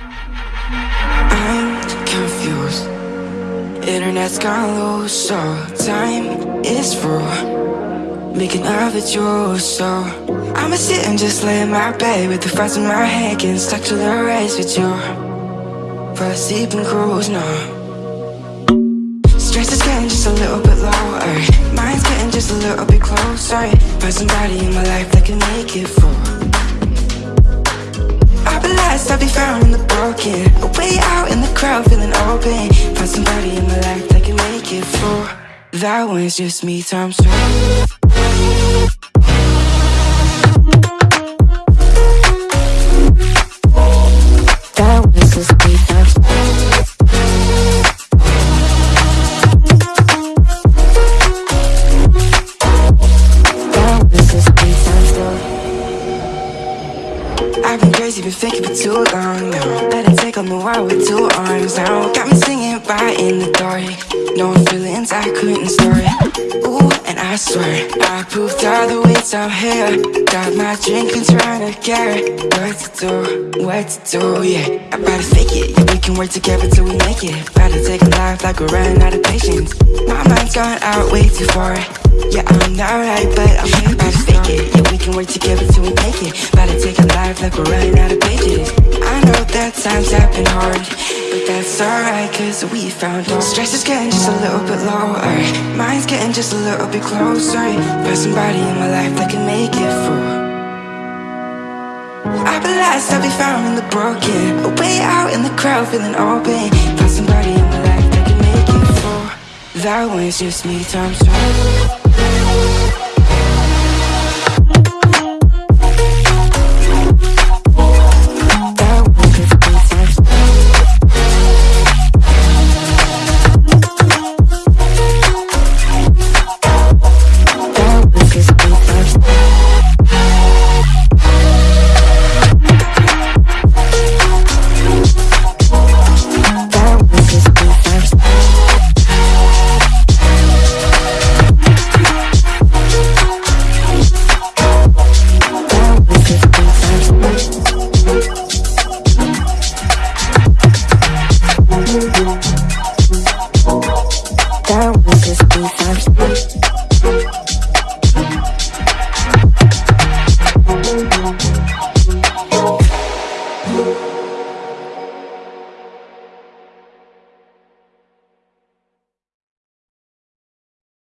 I'm confused. Internet's gone loose, so time is through Making love with you, so I'ma sit and just lay in my bed With the thoughts in my head Getting stuck to the race with you. For a sleeping cruise, no. Stress is getting just a little bit lower. Mind's getting just a little bit closer. Find somebody in my life that can make it for I'll be I'll be found in the broken A Way out in the crowd, feeling open. Find somebody in my life that can make it for. That one's just me times two been thinking for too long now Let it take on the world with two arms now. Got me singing right in the dark. No feelings I couldn't store it Ooh, and I swear I proved all the ways I'm here. Got my drink and trying to get What to do, what to do, yeah. I better fake it, yeah, we can work together till we make it. Better take a life like we're running out of patience. My mind's gone out way too far Yeah, I'm not right, but I'm here Better fake it, yeah, we can work together till we make it. Better take a life like we're running out of pages I know that times have been hard But that's alright, cause we found hope Stress is getting just a little bit lower. Mind's getting just a little bit closer. Find somebody in my life that can make it through be lost, I'll be found in the broken. Way out in the crowd, feeling open. Find somebody in my life that can make it for. That one's just me times two